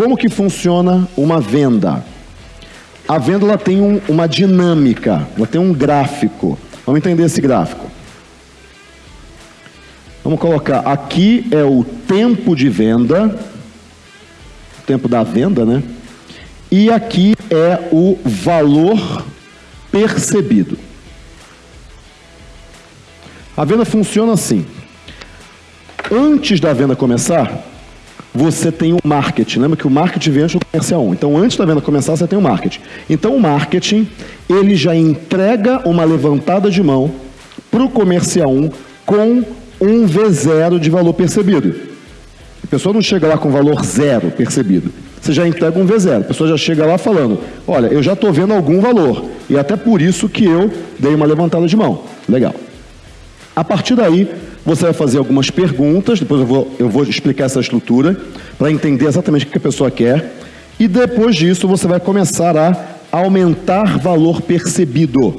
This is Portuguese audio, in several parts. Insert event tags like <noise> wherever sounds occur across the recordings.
como que funciona uma venda? A venda ela tem um, uma dinâmica, ela tem um gráfico. Vamos entender esse gráfico. Vamos colocar aqui é o tempo de venda, o tempo da venda, né? E aqui é o valor percebido. A venda funciona assim. Antes da venda começar, você tem o marketing. Lembra que o marketing vem antes do comercial 1. Então, antes da venda começar, você tem o marketing. Então, o marketing, ele já entrega uma levantada de mão para o comercial 1 com um V0 de valor percebido. A pessoa não chega lá com valor zero percebido. Você já entrega um V0. A pessoa já chega lá falando: Olha, eu já estou vendo algum valor. E até por isso que eu dei uma levantada de mão. Legal. A partir daí, você vai fazer algumas perguntas. Depois eu vou, eu vou explicar essa estrutura para entender exatamente o que a pessoa quer. E depois disso, você vai começar a aumentar valor percebido.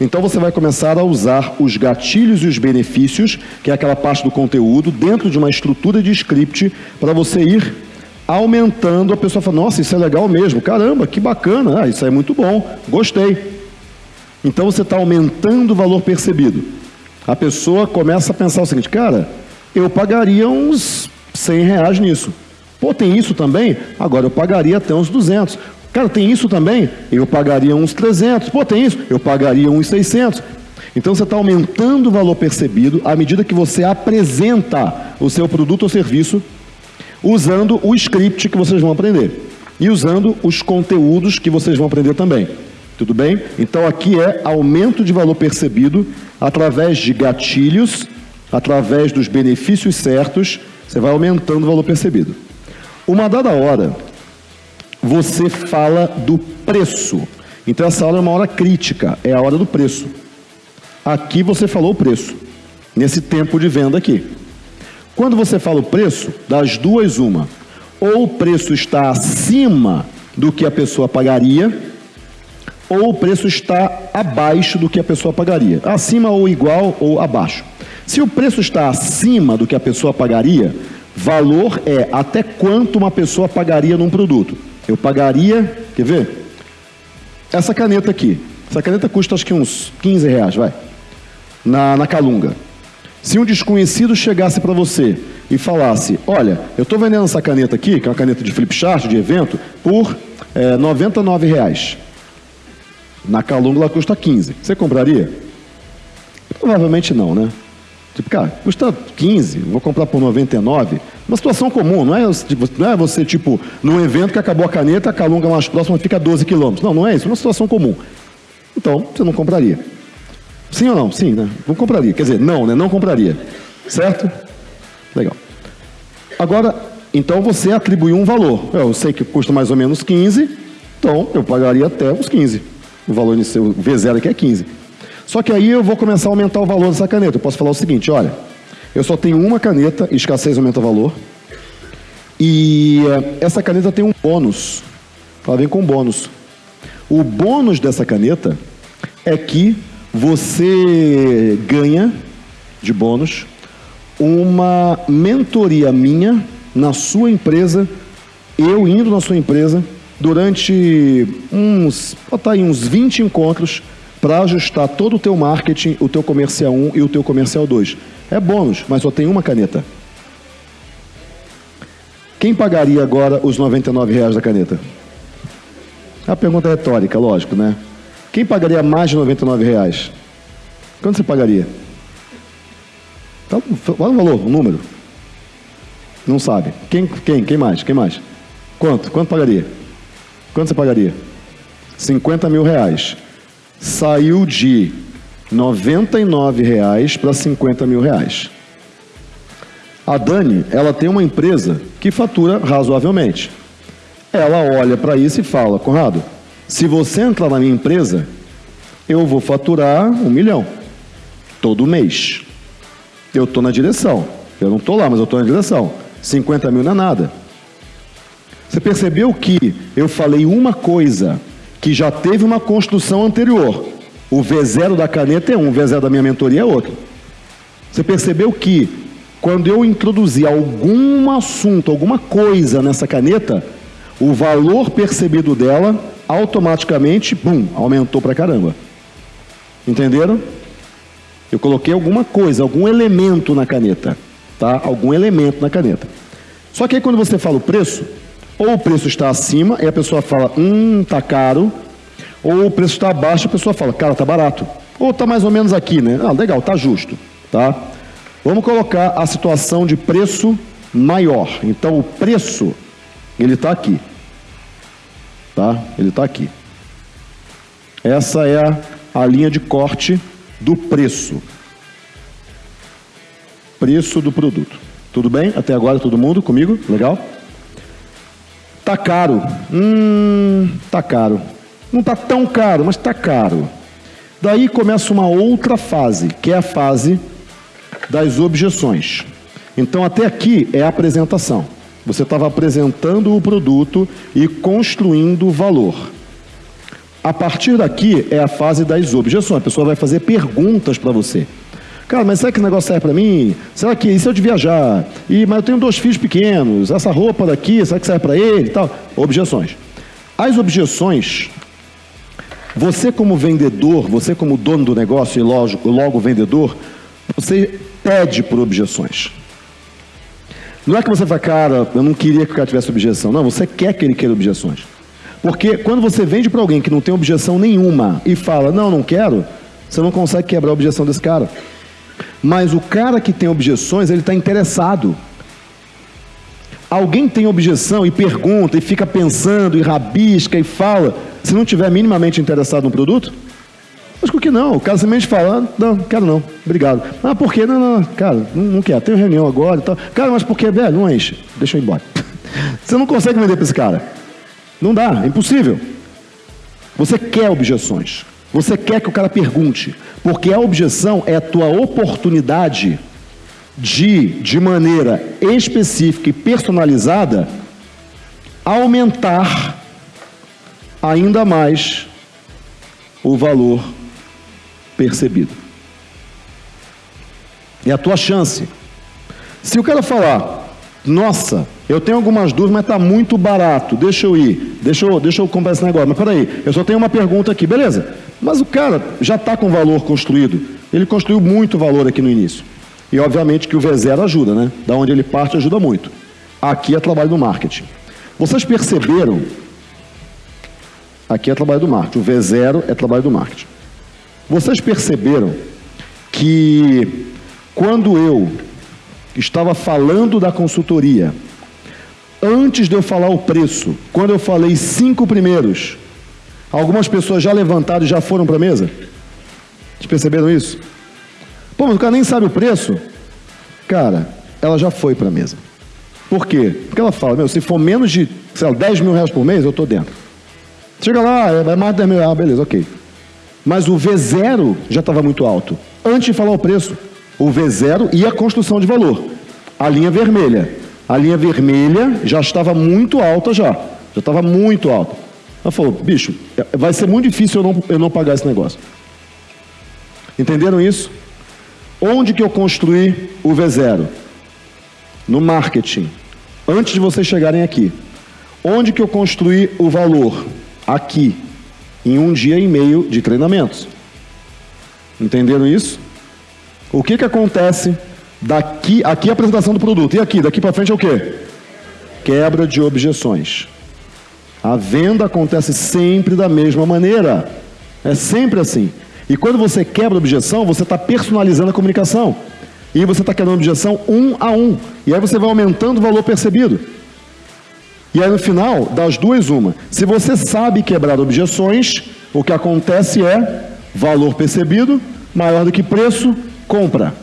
Então você vai começar a usar os gatilhos e os benefícios, que é aquela parte do conteúdo, dentro de uma estrutura de script, para você ir aumentando. A pessoa fala, nossa, isso é legal mesmo, caramba, que bacana, ah, isso é muito bom, gostei. Então você está aumentando o valor percebido. A pessoa começa a pensar o seguinte, cara, eu pagaria uns 100 reais nisso. Pô, tem isso também? Agora eu pagaria até uns 200. Cara, tem isso também? Eu pagaria uns 300. Pô, tem isso? Eu pagaria uns 600. Então você está aumentando o valor percebido à medida que você apresenta o seu produto ou serviço usando o script que vocês vão aprender e usando os conteúdos que vocês vão aprender também. Tudo bem? Então aqui é aumento de valor percebido através de gatilhos, através dos benefícios certos, você vai aumentando o valor percebido. Uma dada hora, você fala do preço. Então essa hora é uma hora crítica, é a hora do preço. Aqui você falou o preço, nesse tempo de venda aqui. Quando você fala o preço, das duas, uma. Ou o preço está acima do que a pessoa pagaria, ou o preço está abaixo do que a pessoa pagaria. Acima ou igual ou abaixo. Se o preço está acima do que a pessoa pagaria, valor é até quanto uma pessoa pagaria num produto. Eu pagaria, quer ver? Essa caneta aqui. Essa caneta custa acho que uns 15 reais, vai. Na, na Calunga. Se um desconhecido chegasse para você e falasse, olha, eu estou vendendo essa caneta aqui, que é uma caneta de flip chart, de evento, por é, 99 reais. Na Calunga ela custa 15. Você compraria? Provavelmente não, né? Tipo, cara, custa 15, vou comprar por 99. Uma situação comum, não é, tipo, não é você, tipo, num evento que acabou a caneta, a Calunga mais próxima fica a 12 quilômetros. Não, não é isso, é uma situação comum. Então, você não compraria. Sim ou não? Sim, né? Não compraria. Quer dizer, não, né? Não compraria. Certo? Legal. Agora, então você atribuiu um valor. Eu sei que custa mais ou menos 15, então eu pagaria até os 15. O valor inicial, o V0 aqui é 15. Só que aí eu vou começar a aumentar o valor dessa caneta. Eu posso falar o seguinte, olha, eu só tenho uma caneta, escassez aumenta o valor. E eh, essa caneta tem um bônus. Ela vem com bônus. O bônus dessa caneta é que você ganha de bônus uma mentoria minha na sua empresa, eu indo na sua empresa durante uns, botar aí uns 20 encontros para ajustar todo o teu marketing, o teu comercial 1 e o teu comercial 2. É bônus, mas só tem uma caneta. Quem pagaria agora os 99 reais da caneta? A pergunta é retórica, lógico, né? Quem pagaria mais de 99 reais? Quanto você pagaria? Fala o valor, o número. Não sabe. Quem, quem, quem mais? Quem mais? Quanto? Quanto pagaria? Quanto você pagaria? 50 mil reais. Saiu de 99 reais para 50 mil reais. A Dani, ela tem uma empresa que fatura razoavelmente. Ela olha para isso e fala, Conrado, se você entrar na minha empresa, eu vou faturar um milhão todo mês. Eu estou na direção. Eu não estou lá, mas eu estou na direção. 50 mil não é nada. Você percebeu que eu falei uma coisa que já teve uma construção anterior. O V0 da caneta é um, o V0 da minha mentoria é outro. Você percebeu que quando eu introduzi algum assunto, alguma coisa nessa caneta, o valor percebido dela automaticamente, bum, aumentou pra caramba. Entenderam? Eu coloquei alguma coisa, algum elemento na caneta, tá? Algum elemento na caneta. Só que aí quando você fala o preço, ou o preço está acima e a pessoa fala, hum, tá caro, ou o preço está abaixo e a pessoa fala, cara, tá barato. Ou tá mais ou menos aqui, né? Ah, legal, tá justo, tá? Vamos colocar a situação de preço maior. Então o preço, ele está aqui. Tá? Ele está aqui. Essa é a, a linha de corte do preço. Preço do produto. Tudo bem? Até agora todo mundo comigo? Legal? Tá caro. Hum, tá caro. Não tá tão caro, mas tá caro. Daí começa uma outra fase, que é a fase das objeções. Então até aqui é a apresentação. Você estava apresentando o produto e construindo o valor. A partir daqui é a fase das objeções. A pessoa vai fazer perguntas para você. Cara, mas será que esse negócio serve para mim? Será que isso eu de viajar? E, mas eu tenho dois filhos pequenos. Essa roupa daqui, será que serve para ele tal? Objeções. As objeções, você como vendedor, você como dono do negócio e lógico, logo vendedor, você pede por objeções. Não é que você fala, cara, eu não queria que o cara tivesse objeção. Não, você quer que ele queira objeções. Porque quando você vende para alguém que não tem objeção nenhuma e fala, não, não quero, você não consegue quebrar a objeção desse cara. Mas o cara que tem objeções, ele está interessado. Alguém tem objeção e pergunta e fica pensando e rabisca e fala, se não tiver minimamente interessado no produto? Por que não? O cara simplesmente fala, não, quero não, obrigado. Ah, por quê? Não, não, cara, não, quero, tenho reunião agora e tal. Cara, mas por que, velho? Não enche, deixa eu ir embora. <laughs> Você não consegue vender para esse cara. Não dá, é impossível. Você quer objeções. Você quer que o cara pergunte. Porque a objeção é a tua oportunidade de, de maneira específica e personalizada, aumentar ainda mais o valor percebido. É a tua chance. Se o cara falar, nossa, eu tenho algumas dúvidas, mas está muito barato, deixa eu ir, deixa eu, deixa eu comprar esse negócio. Mas peraí, eu só tenho uma pergunta aqui, beleza? Mas o cara já está com valor construído, ele construiu muito valor aqui no início. E obviamente que o V0 ajuda, né? Da onde ele parte ajuda muito. Aqui é trabalho do marketing. Vocês perceberam? Aqui é trabalho do marketing. O V0 é trabalho do marketing. Vocês perceberam que quando eu estava falando da consultoria, antes de eu falar o preço, quando eu falei cinco primeiros, algumas pessoas já levantaram e já foram para a mesa? Vocês perceberam isso? Pô, mas o cara nem sabe o preço. Cara, ela já foi para a mesa. Por quê? Porque ela fala, meu, se for menos de, sei lá, 10 mil reais por mês, eu estou dentro. Chega lá, é mais de 10 mil reais, ah, beleza, ok. Mas o V0 já estava muito alto. Antes de falar o preço, o V0 e a construção de valor. A linha vermelha. A linha vermelha já estava muito alta já. Já estava muito alta. Ela falou, bicho, vai ser muito difícil eu não, eu não pagar esse negócio. Entenderam isso? Onde que eu construí o V0? No marketing. Antes de vocês chegarem aqui. Onde que eu construí o valor? Aqui em um dia e meio de treinamentos. Entenderam isso? O que, que acontece daqui, aqui é a apresentação do produto, e aqui, daqui para frente é o quê? Quebra de objeções. A venda acontece sempre da mesma maneira. É sempre assim. E quando você quebra a objeção, você está personalizando a comunicação. E você está quebrando a objeção um a um. E aí você vai aumentando o valor percebido. E aí no final, das duas, uma. Se você sabe quebrar objeções, o que acontece é valor percebido maior do que preço, compra.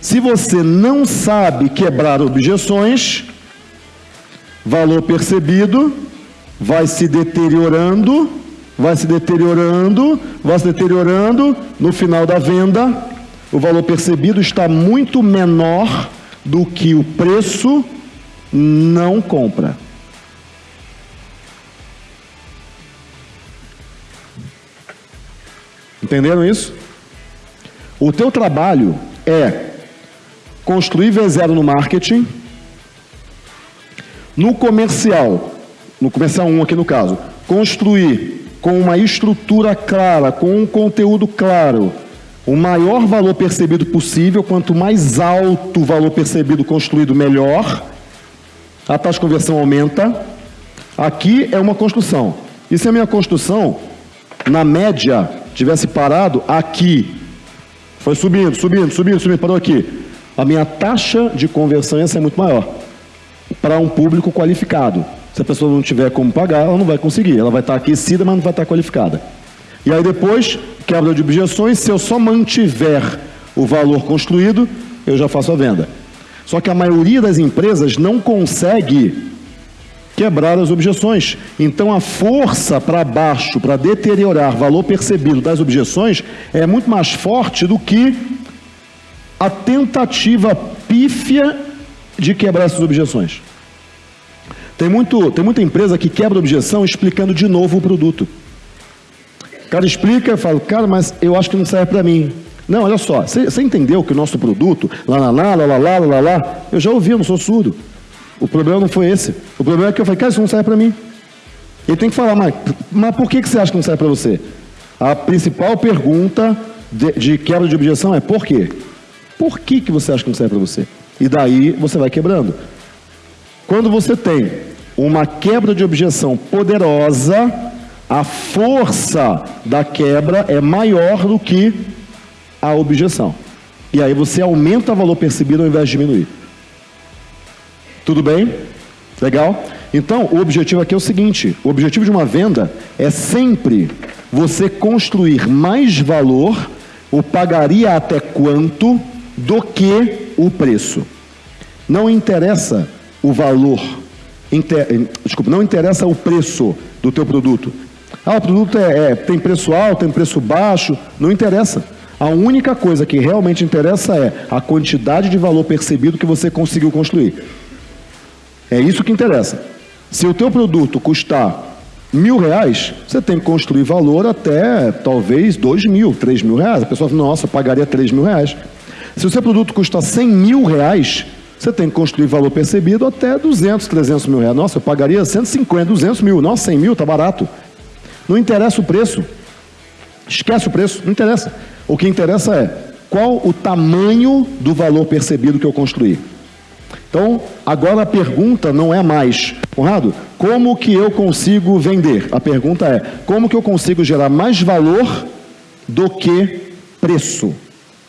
Se você não sabe quebrar objeções, valor percebido vai se deteriorando, vai se deteriorando, vai se deteriorando, no final da venda, o valor percebido está muito menor do que o preço não compra. Entenderam isso? O teu trabalho é construir V0 no marketing, No comercial, no comercial 1 aqui no caso, construir com uma estrutura clara, com um conteúdo claro, o maior valor percebido possível, quanto mais alto o valor percebido construído, melhor. A taxa de conversão aumenta. Aqui é uma construção. E se a minha construção, na média, tivesse parado aqui, foi subindo, subindo, subindo, subindo, parou aqui, a minha taxa de conversão ia ser muito maior para um público qualificado. Se a pessoa não tiver como pagar, ela não vai conseguir. Ela vai estar aquecida, mas não vai estar qualificada. E aí depois, quebra de objeções, se eu só mantiver o valor construído, eu já faço a venda. Só que a maioria das empresas não consegue quebrar as objeções. Então a força para baixo, para deteriorar valor percebido das objeções, é muito mais forte do que a tentativa pífia de quebrar essas objeções. Tem, muito, tem muita empresa que quebra objeção explicando de novo o produto. O cara explica, eu falo, cara, mas eu acho que não serve para mim. Não, olha só, você entendeu que o nosso produto, lá, lá, lá, lá, lá, lá, lá, eu já ouvi, eu não sou surdo. O problema não foi esse. O problema é que eu falei, cara, isso não serve para mim. Ele tem que falar, mas, mas por que, que você acha que não serve para você? A principal pergunta de, de, quebra de objeção é por quê? Por que, que você acha que não serve para você? E daí você vai quebrando. Quando você tem uma quebra de objeção poderosa, a força da quebra é maior do que a objeção. E aí você aumenta o valor percebido ao invés de diminuir. Tudo bem? Legal? Então, o objetivo aqui é o seguinte: o objetivo de uma venda é sempre você construir mais valor, ou pagaria até quanto, do que o preço. Não interessa o valor, inter, desculpa, não interessa o preço do teu produto. Ah, o produto é, é, tem preço alto, tem preço baixo, não interessa. A única coisa que realmente interessa é a quantidade de valor percebido que você conseguiu construir. É isso que interessa. Se o teu produto custar mil reais, você tem que construir valor até talvez dois mil, três mil reais. A pessoa fala, nossa, pagaria três mil reais. Se o seu produto custa cem mil reais, você tem que construir valor percebido até 200, 300 mil reais. Nossa, eu pagaria 150, 200 mil. Nossa, 100 mil, tá barato. Não interessa o preço. Esquece o preço, não interessa. O que interessa é qual o tamanho do valor percebido que eu construí. Então, agora a pergunta não é mais, Conrado, como que eu consigo vender? A pergunta é, como que eu consigo gerar mais valor do que preço,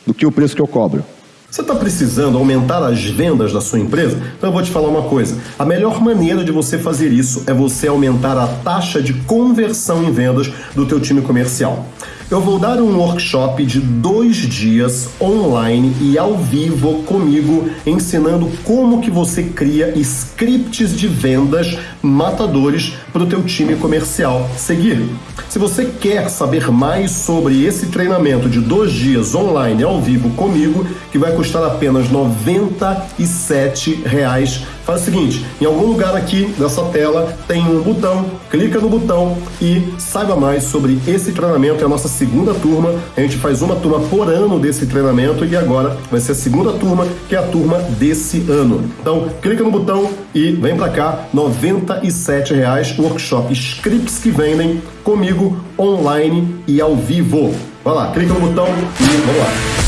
do que o preço que eu cobro? Você está precisando aumentar as vendas da sua empresa? Então eu vou te falar uma coisa. A melhor maneira de você fazer isso é você aumentar a taxa de conversão em vendas do teu time comercial. Eu vou dar um workshop de dois dias online e ao vivo comigo, ensinando como que você cria scripts de vendas matadores para o teu time comercial seguir. Se você quer saber mais sobre esse treinamento de dois dias online ao vivo comigo, que vai custar apenas 97 reais, faz o seguinte: em algum lugar aqui dessa tela tem um botão, clica no botão e saiba mais sobre esse treinamento. É a nossa segunda turma. A gente faz uma turma por ano desse treinamento e agora vai ser a segunda turma, que é a turma desse ano. Então, clica no botão e vem para cá, 97 reais, workshop scripts que vendem comigo online e ao vivo. Vai lá, clica no botão e vamos lá.